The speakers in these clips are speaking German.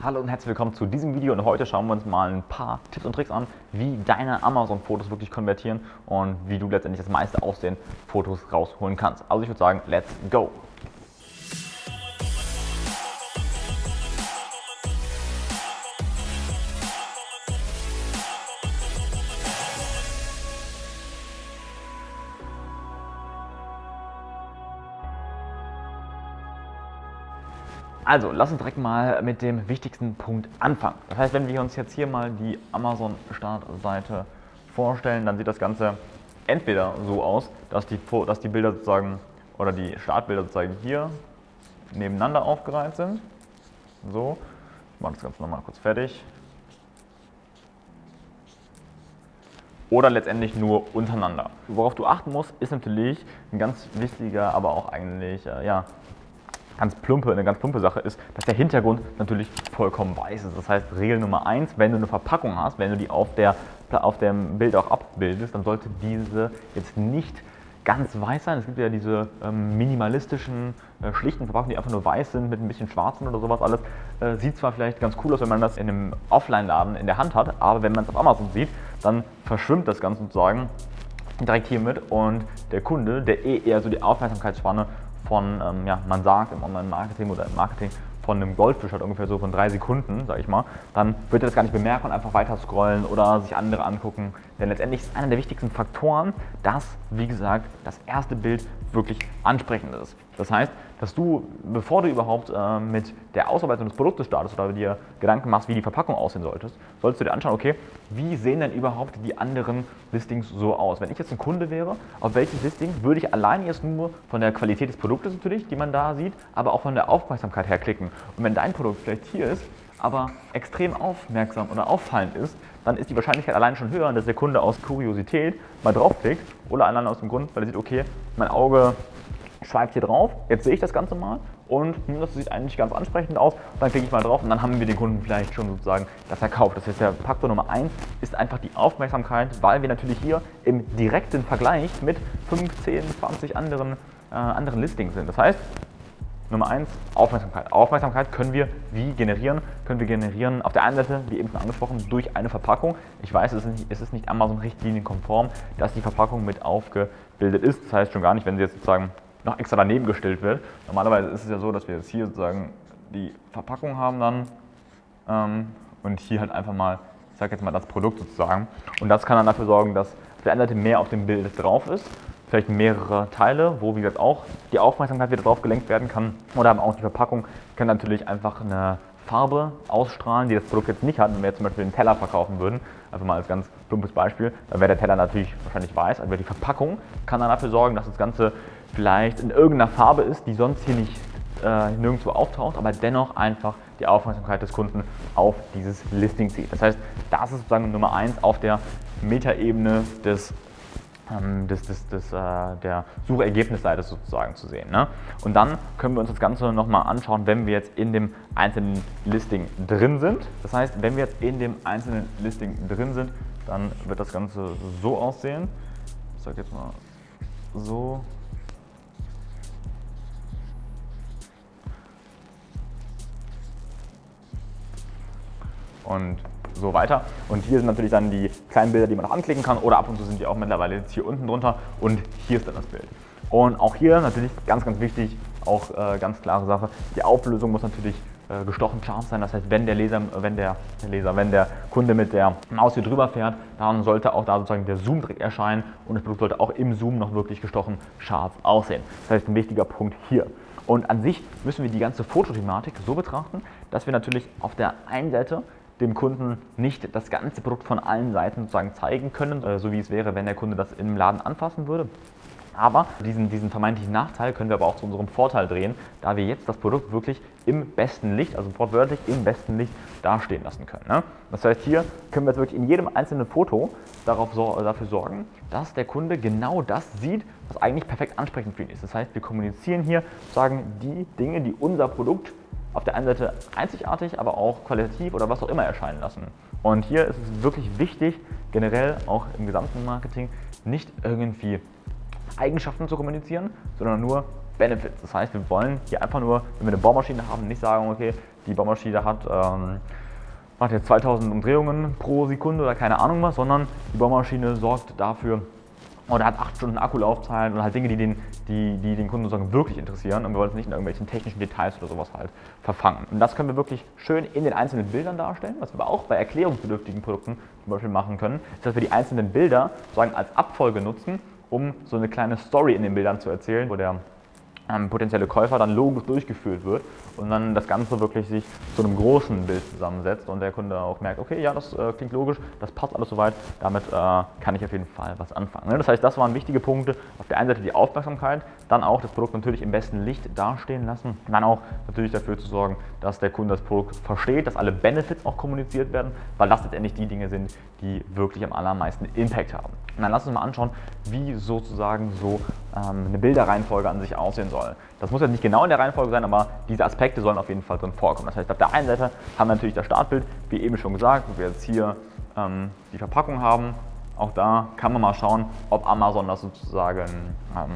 Hallo und herzlich willkommen zu diesem Video und heute schauen wir uns mal ein paar Tipps und Tricks an, wie deine Amazon-Fotos wirklich konvertieren und wie du letztendlich das meiste aus den Fotos rausholen kannst. Also ich würde sagen, let's go! Also, lass uns direkt mal mit dem wichtigsten Punkt anfangen. Das heißt, wenn wir uns jetzt hier mal die Amazon-Startseite vorstellen, dann sieht das Ganze entweder so aus, dass die, dass die Bilder sozusagen oder die Startbilder sozusagen hier nebeneinander aufgereiht sind. So, ich mache das Ganze nochmal kurz fertig. Oder letztendlich nur untereinander. Worauf du achten musst, ist natürlich ein ganz wichtiger, aber auch eigentlich äh, ja, ganz plumpe, eine ganz plumpe Sache ist, dass der Hintergrund natürlich vollkommen weiß ist. Das heißt, Regel Nummer eins, wenn du eine Verpackung hast, wenn du die auf, der, auf dem Bild auch abbildest, dann sollte diese jetzt nicht ganz weiß sein. Es gibt ja diese ähm, minimalistischen, äh, schlichten Verpackungen, die einfach nur weiß sind mit ein bisschen schwarzen oder sowas alles. Äh, sieht zwar vielleicht ganz cool aus, wenn man das in einem Offline-Laden in der Hand hat, aber wenn man es auf Amazon sieht, dann verschwimmt das Ganze sozusagen direkt hiermit und der Kunde, der eh eher so die Aufmerksamkeitsspanne von, ähm, ja, man sagt im Online-Marketing oder im Marketing von einem Goldfisch hat ungefähr so von drei Sekunden, sage ich mal, dann wird er das gar nicht bemerken und einfach weiter scrollen oder sich andere angucken. Denn letztendlich ist einer der wichtigsten Faktoren, dass, wie gesagt, das erste Bild wirklich ansprechend ist. Das heißt, dass du, bevor du überhaupt äh, mit der Ausarbeitung des Produktes startest oder dir Gedanken machst, wie die Verpackung aussehen solltest, solltest du dir anschauen, okay, wie sehen denn überhaupt die anderen Listings so aus? Wenn ich jetzt ein Kunde wäre, auf welches Listing würde ich allein jetzt nur von der Qualität des Produktes natürlich, die man da sieht, aber auch von der Aufmerksamkeit her klicken. Und wenn dein Produkt vielleicht hier ist, aber extrem aufmerksam oder auffallend ist, dann ist die Wahrscheinlichkeit allein schon höher, dass der Kunde aus Kuriosität mal draufklickt oder allein aus dem Grund, weil er sieht, okay, mein Auge schweift hier drauf, jetzt sehe ich das Ganze mal und hm, das sieht eigentlich ganz ansprechend aus. Dann klicke ich mal drauf und dann haben wir den Kunden vielleicht schon sozusagen das verkauft. Das heißt, der Faktor Nummer 1 ist einfach die Aufmerksamkeit, weil wir natürlich hier im direkten Vergleich mit 15, 20 anderen, äh, anderen Listings sind. Das heißt, Nummer eins, Aufmerksamkeit. Aufmerksamkeit können wir wie generieren? Können wir generieren auf der einen Seite, wie eben schon angesprochen, durch eine Verpackung. Ich weiß, es ist nicht, es ist nicht Amazon-Richtlinienkonform, dass die Verpackung mit aufgebildet ist. Das heißt schon gar nicht, wenn sie jetzt sozusagen noch extra daneben gestellt wird. Normalerweise ist es ja so, dass wir jetzt hier sozusagen die Verpackung haben dann ähm, und hier halt einfach mal, ich sage jetzt mal das Produkt sozusagen. Und das kann dann dafür sorgen, dass auf der einen Seite mehr auf dem Bild drauf ist vielleicht mehrere Teile, wo wie gesagt auch die Aufmerksamkeit wieder drauf gelenkt werden kann. Oder aber auch die Verpackung kann natürlich einfach eine Farbe ausstrahlen, die das Produkt jetzt nicht hat. Wenn wir jetzt zum Beispiel einen Teller verkaufen würden, einfach mal als ganz plumpes Beispiel, dann wäre der Teller natürlich wahrscheinlich weiß, aber die Verpackung kann dann dafür sorgen, dass das Ganze vielleicht in irgendeiner Farbe ist, die sonst hier nicht äh, nirgendwo auftaucht, aber dennoch einfach die Aufmerksamkeit des Kunden auf dieses Listing zieht. Das heißt, das ist sozusagen Nummer eins auf der Metaebene des des, des, des, äh, der Suchergebnisseite sozusagen zu sehen. Ne? Und dann können wir uns das Ganze nochmal anschauen, wenn wir jetzt in dem einzelnen Listing drin sind. Das heißt, wenn wir jetzt in dem einzelnen Listing drin sind, dann wird das Ganze so aussehen. Ich sage jetzt mal so. Und so weiter. Und hier sind natürlich dann die kleinen Bilder, die man noch anklicken kann oder ab und zu sind die auch mittlerweile jetzt hier unten drunter und hier ist dann das Bild. Und auch hier natürlich ganz, ganz wichtig, auch äh, ganz klare Sache, die Auflösung muss natürlich äh, gestochen scharf sein. Das heißt, wenn der Leser, wenn der, der, Leser, wenn der Kunde mit der Maus hier drüber fährt, dann sollte auch da sozusagen der Zoom direkt erscheinen und das Produkt sollte auch im Zoom noch wirklich gestochen scharf aussehen. Das heißt, ein wichtiger Punkt hier. Und an sich müssen wir die ganze Fotothematik so betrachten, dass wir natürlich auf der einen Seite dem Kunden nicht das ganze Produkt von allen Seiten sozusagen zeigen können, äh, so wie es wäre, wenn der Kunde das im Laden anfassen würde. Aber diesen, diesen vermeintlichen Nachteil können wir aber auch zu unserem Vorteil drehen, da wir jetzt das Produkt wirklich im besten Licht, also wortwörtlich im besten Licht dastehen lassen können. Ne? Das heißt, hier können wir jetzt wirklich in jedem einzelnen Foto darauf, dafür sorgen, dass der Kunde genau das sieht, was eigentlich perfekt ansprechend für ihn ist. Das heißt, wir kommunizieren hier, sagen die Dinge, die unser Produkt auf der einen Seite einzigartig, aber auch qualitativ oder was auch immer erscheinen lassen. Und hier ist es wirklich wichtig, generell auch im gesamten Marketing, nicht irgendwie Eigenschaften zu kommunizieren, sondern nur Benefits. Das heißt, wir wollen hier einfach nur, wenn wir eine Bohrmaschine haben, nicht sagen, okay, die Bohrmaschine hat, ähm, hat jetzt 2000 Umdrehungen pro Sekunde oder keine Ahnung was, sondern die Bohrmaschine sorgt dafür, oder hat 8 Stunden Akkulaufzeit und halt Dinge, die den, die, die den Kunden sozusagen wirklich interessieren und wir wollen es nicht in irgendwelchen technischen Details oder sowas halt verfangen. Und das können wir wirklich schön in den einzelnen Bildern darstellen, was wir aber auch bei erklärungsbedürftigen Produkten zum Beispiel machen können, ist, dass wir die einzelnen Bilder sozusagen als Abfolge nutzen, um so eine kleine Story in den Bildern zu erzählen, wo der ähm, potenzielle Käufer dann logisch durchgeführt wird und dann das Ganze wirklich sich zu einem großen Bild zusammensetzt und der Kunde auch merkt, okay, ja, das äh, klingt logisch, das passt alles soweit, damit äh, kann ich auf jeden Fall was anfangen. Ne? Das heißt, das waren wichtige Punkte. Auf der einen Seite die Aufmerksamkeit, dann auch das Produkt natürlich im besten Licht dastehen lassen, dann auch natürlich dafür zu sorgen, dass der Kunde das Produkt versteht, dass alle Benefits auch kommuniziert werden, weil das letztendlich die Dinge sind, die wirklich am allermeisten Impact haben. Und dann lass uns mal anschauen, wie sozusagen so ähm, eine Bilderreihenfolge an sich aussehen soll. Das muss jetzt nicht genau in der Reihenfolge sein, aber diese Aspekte sollen auf jeden Fall drin vorkommen. Das heißt, auf der einen Seite haben wir natürlich das Startbild, wie eben schon gesagt, wo wir jetzt hier ähm, die Verpackung haben. Auch da kann man mal schauen, ob Amazon das sozusagen ähm,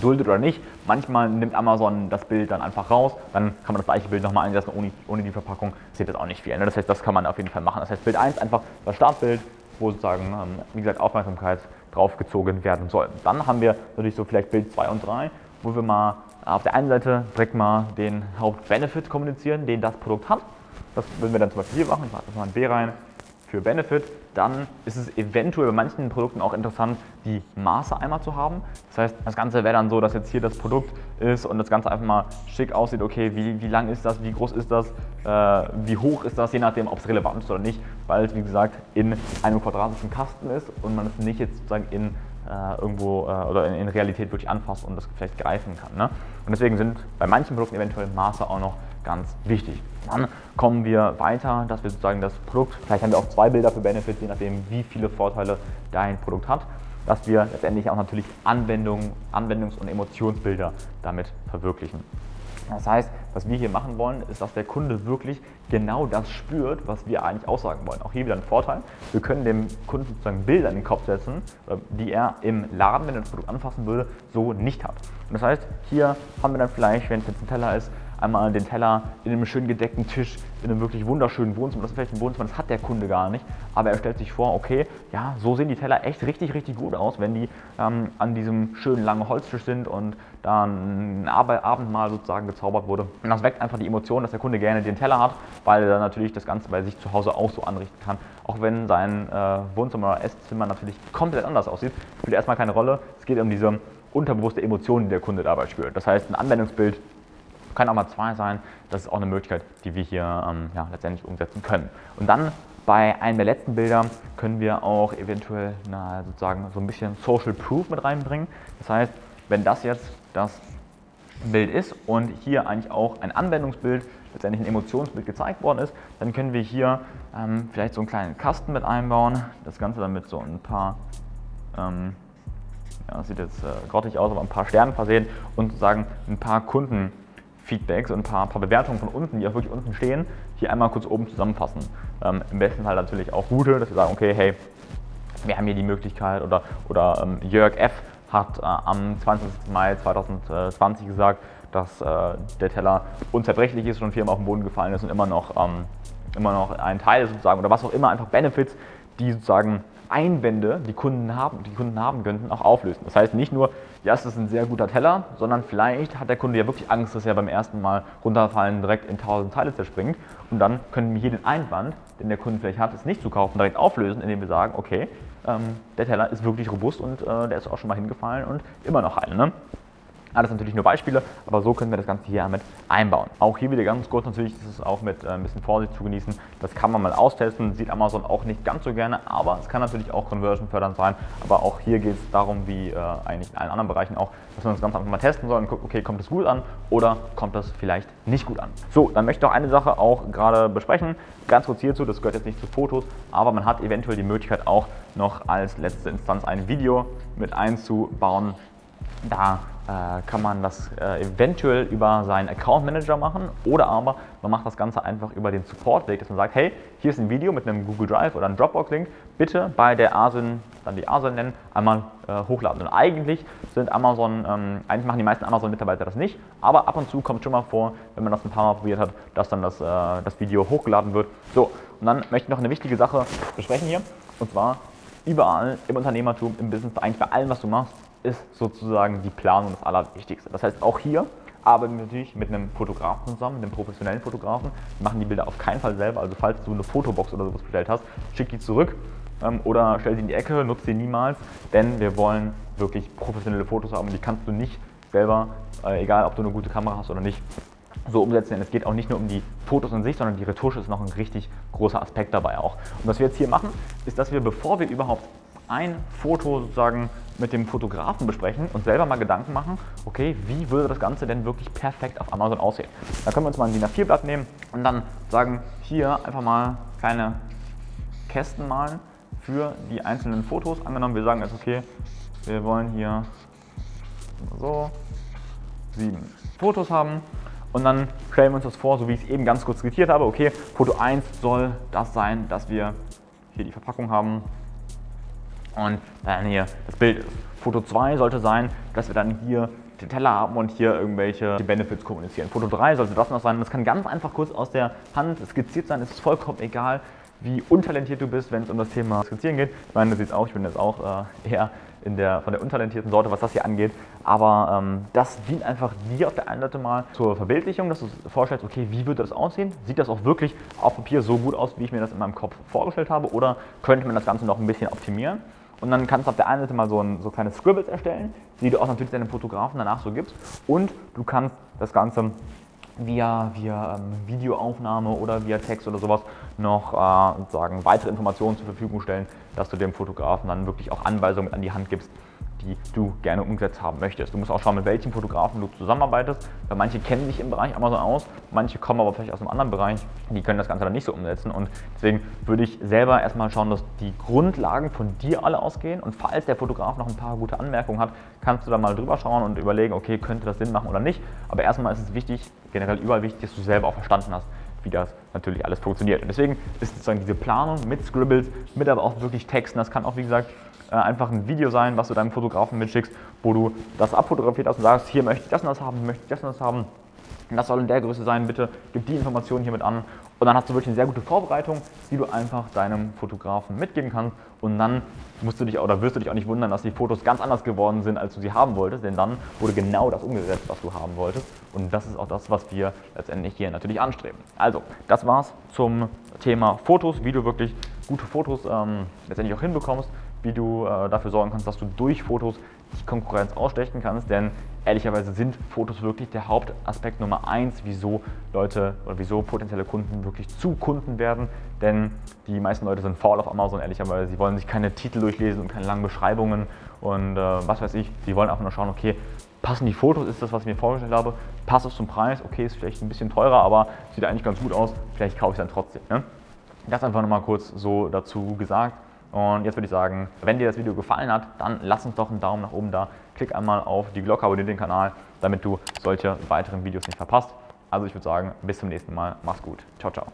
duldet oder nicht. Manchmal nimmt Amazon das Bild dann einfach raus, dann kann man das gleiche Bild nochmal einsetzen ohne, ohne die Verpackung, sieht das auch nicht viel. Ne? Das heißt, das kann man auf jeden Fall machen. Das heißt, Bild 1 einfach das Startbild, wo sozusagen, ähm, wie gesagt, Aufmerksamkeit draufgezogen werden soll. Dann haben wir natürlich so vielleicht Bild 2 und 3, wo wir mal auf der einen Seite direkt mal den Hauptbenefit kommunizieren, den das Produkt hat. Das würden wir dann zum Beispiel hier machen. Ich mache das mal ein B rein für Benefit. Dann ist es eventuell bei manchen Produkten auch interessant, die Maße einmal zu haben. Das heißt, das Ganze wäre dann so, dass jetzt hier das Produkt ist und das Ganze einfach mal schick aussieht. Okay, wie, wie lang ist das, wie groß ist das, äh, wie hoch ist das, je nachdem, ob es relevant ist oder nicht, weil es, wie gesagt, in einem quadratischen Kasten ist und man es nicht jetzt sozusagen in äh, irgendwo äh, oder in, in, Realität wirklich anfasst und das vielleicht greifen kann. Ne? Und deswegen sind bei manchen Produkten eventuell Maße auch noch ganz wichtig. Dann kommen wir weiter, dass wir sozusagen das Produkt, vielleicht haben wir auch zwei Bilder für Benefits, je nachdem wie viele Vorteile dein Produkt hat, dass wir letztendlich auch natürlich Anwendung, Anwendungs- und Emotionsbilder damit verwirklichen. Das heißt, was wir hier machen wollen, ist, dass der Kunde wirklich genau das spürt, was wir eigentlich aussagen wollen. Auch hier wieder ein Vorteil. Wir können dem Kunden sozusagen Bilder in den Kopf setzen, äh, die er im Laden, wenn er das Produkt anfassen würde, so nicht hat. Und das heißt, hier haben wir dann vielleicht, wenn es jetzt ein Teller ist, einmal den Teller in einem schön gedeckten Tisch, in einem wirklich wunderschönen Wohnzimmer. Das ist vielleicht ein Wohnzimmer, das hat der Kunde gar nicht. Aber er stellt sich vor, okay, ja, so sehen die Teller echt richtig, richtig gut aus, wenn die ähm, an diesem schönen langen Holztisch sind und da ein Abendmahl sozusagen gezaubert wurde. Und das weckt einfach die Emotion, dass der Kunde gerne den Teller hat, weil er natürlich das Ganze bei sich zu Hause auch so anrichten kann. Auch wenn sein äh, Wohnzimmer oder Esszimmer natürlich komplett anders aussieht, spielt erstmal keine Rolle. Es geht um diese unterbewusste Emotion, die der Kunde dabei spürt. Das heißt, ein Anwendungsbild kann auch mal zwei sein. Das ist auch eine Möglichkeit, die wir hier ähm, ja, letztendlich umsetzen können. Und dann bei einem der letzten Bilder können wir auch eventuell na, sozusagen so ein bisschen Social Proof mit reinbringen. Das heißt, wenn das jetzt das Bild ist und hier eigentlich auch ein Anwendungsbild, letztendlich ein Emotionsbild gezeigt worden ist, dann können wir hier ähm, vielleicht so einen kleinen Kasten mit einbauen. Das Ganze dann mit so ein paar, ähm, ja, das sieht jetzt äh, grottig aus, aber ein paar Sternen versehen und sozusagen ein paar Kunden Feedbacks und ein paar, paar, Bewertungen von unten, die auch wirklich unten stehen, hier einmal kurz oben zusammenfassen. Ähm, Im besten Fall natürlich auch gute, dass wir sagen, okay, hey, wir haben hier die Möglichkeit oder, oder ähm, Jörg F. hat äh, am 20. Mai 2020 gesagt, dass äh, der Teller unzerbrechlich ist und viermal auf den Boden gefallen ist und immer noch, ähm, immer noch ein Teil ist sozusagen oder was auch immer, einfach Benefits, die sozusagen Einwände, die Kunden haben, die Kunden haben könnten, auch auflösen. Das heißt nicht nur, ja, es ist ein sehr guter Teller, sondern vielleicht hat der Kunde ja wirklich Angst, dass er beim ersten Mal runterfallen direkt in tausend Teile zerspringt. Und dann können wir hier den Einwand, den der Kunde vielleicht hat, es nicht zu kaufen, direkt auflösen, indem wir sagen, okay, ähm, der Teller ist wirklich robust und äh, der ist auch schon mal hingefallen und immer noch heil. Ne? Alles natürlich nur Beispiele, aber so können wir das Ganze hier mit einbauen. Auch hier wieder ganz kurz natürlich, das ist auch mit äh, ein bisschen Vorsicht zu genießen. Das kann man mal austesten, sieht Amazon auch nicht ganz so gerne, aber es kann natürlich auch Conversion fördernd sein. Aber auch hier geht es darum, wie äh, eigentlich in allen anderen Bereichen auch, dass man das Ganze einfach mal testen soll und guckt, okay, kommt das gut an oder kommt das vielleicht nicht gut an. So, dann möchte ich noch eine Sache auch gerade besprechen. Ganz kurz hierzu, das gehört jetzt nicht zu Fotos, aber man hat eventuell die Möglichkeit auch noch als letzte Instanz ein Video mit einzubauen, Da äh, kann man das äh, eventuell über seinen Account Manager machen oder aber man macht das Ganze einfach über den Support-Weg, dass man sagt, hey, hier ist ein Video mit einem Google Drive oder einem Dropbox-Link, bitte bei der ASIN, dann die ASIN nennen, einmal äh, hochladen. Und eigentlich sind Amazon, ähm, eigentlich machen die meisten Amazon-Mitarbeiter das nicht, aber ab und zu kommt schon mal vor, wenn man das ein paar Mal probiert hat, dass dann das, äh, das Video hochgeladen wird. So, und dann möchte ich noch eine wichtige Sache besprechen hier, und zwar überall im Unternehmertum, im Business, eigentlich bei allem, was du machst, ist sozusagen die Planung das Allerwichtigste. Das heißt, auch hier arbeiten wir natürlich mit einem Fotografen zusammen, mit einem professionellen Fotografen. Wir machen die Bilder auf keinen Fall selber. Also falls du eine Fotobox oder sowas bestellt hast, schick die zurück ähm, oder stell sie in die Ecke, nutze sie niemals, denn wir wollen wirklich professionelle Fotos haben. Die kannst du nicht selber, äh, egal ob du eine gute Kamera hast oder nicht, so umsetzen. Denn es geht auch nicht nur um die Fotos an sich, sondern die Retusche ist noch ein richtig großer Aspekt dabei auch. Und was wir jetzt hier machen, ist, dass wir, bevor wir überhaupt ein Foto sozusagen mit dem Fotografen besprechen und selber mal Gedanken machen, okay, wie würde das Ganze denn wirklich perfekt auf Amazon aussehen. Da können wir uns mal ein DIN A4-Blatt nehmen und dann sagen, hier einfach mal kleine Kästen malen für die einzelnen Fotos. Angenommen, wir sagen jetzt, okay, wir wollen hier so sieben Fotos haben und dann stellen wir uns das vor, so wie ich es eben ganz kurz skizziert habe. Okay, Foto 1 soll das sein, dass wir hier die Verpackung haben, und dann hier das Bild ist. Foto 2 sollte sein, dass wir dann hier den Teller haben und hier irgendwelche Benefits kommunizieren. Foto 3 sollte das noch sein. Das kann ganz einfach kurz aus der Hand skizziert sein. Es ist vollkommen egal, wie untalentiert du bist, wenn es um das Thema Skizzieren geht. Ich meine, du siehst auch, ich bin jetzt auch äh, eher in der, von der untalentierten Sorte, was das hier angeht. Aber ähm, das dient einfach dir auf der einen Seite mal zur Verbildlichung, dass du vorstellst, okay, wie würde das aussehen? Sieht das auch wirklich auf Papier so gut aus, wie ich mir das in meinem Kopf vorgestellt habe? Oder könnte man das Ganze noch ein bisschen optimieren? Und dann kannst du auf der einen Seite mal so, ein, so kleine Scribbles erstellen, die du auch natürlich deinem Fotografen danach so gibst. Und du kannst das Ganze via, via ähm, Videoaufnahme oder via Text oder sowas noch äh, sozusagen weitere Informationen zur Verfügung stellen, dass du dem Fotografen dann wirklich auch Anweisungen an die Hand gibst, die du gerne umgesetzt haben möchtest. Du musst auch schauen, mit welchen Fotografen du zusammenarbeitest, weil manche kennen sich im Bereich Amazon aus, manche kommen aber vielleicht aus einem anderen Bereich, die können das Ganze dann nicht so umsetzen. Und deswegen würde ich selber erstmal schauen, dass die Grundlagen von dir alle ausgehen. Und falls der Fotograf noch ein paar gute Anmerkungen hat, kannst du da mal drüber schauen und überlegen, okay, könnte das Sinn machen oder nicht, aber erstmal ist es wichtig, generell überall wichtig, dass du selber auch verstanden hast, wie das natürlich alles funktioniert. Und deswegen ist sozusagen diese Planung mit Scribbles, mit aber auch wirklich Texten, das kann auch wie gesagt äh, einfach ein Video sein, was du deinem Fotografen mitschickst, wo du das abfotografiert hast und sagst, hier möchte ich das und das haben, möchte ich das und das haben. Das soll in der Größe sein, bitte gib die Informationen hiermit an. Und dann hast du wirklich eine sehr gute Vorbereitung, die du einfach deinem Fotografen mitgeben kannst. Und dann musst du dich oder wirst du dich auch nicht wundern, dass die Fotos ganz anders geworden sind, als du sie haben wolltest. Denn dann wurde genau das umgesetzt, was du haben wolltest. Und das ist auch das, was wir letztendlich hier natürlich anstreben. Also, das war's zum Thema Fotos, wie du wirklich gute Fotos ähm, letztendlich auch hinbekommst wie du äh, dafür sorgen kannst, dass du durch Fotos die Konkurrenz ausstechen kannst, denn ehrlicherweise sind Fotos wirklich der Hauptaspekt Nummer eins, wieso Leute oder wieso potenzielle Kunden wirklich zu Kunden werden, denn die meisten Leute sind faul auf Amazon, ehrlicherweise, sie wollen sich keine Titel durchlesen und keine langen Beschreibungen. Und äh, was weiß ich, sie wollen einfach nur schauen, okay, passen die Fotos, ist das, was ich mir vorgestellt habe, passt es zum Preis, okay, ist vielleicht ein bisschen teurer, aber sieht eigentlich ganz gut aus, vielleicht kaufe ich es dann trotzdem. Ne? Das einfach nochmal kurz so dazu gesagt. Und jetzt würde ich sagen, wenn dir das Video gefallen hat, dann lass uns doch einen Daumen nach oben da. Klick einmal auf die Glocke, abonniere den Kanal, damit du solche weiteren Videos nicht verpasst. Also ich würde sagen, bis zum nächsten Mal. Mach's gut. Ciao, ciao.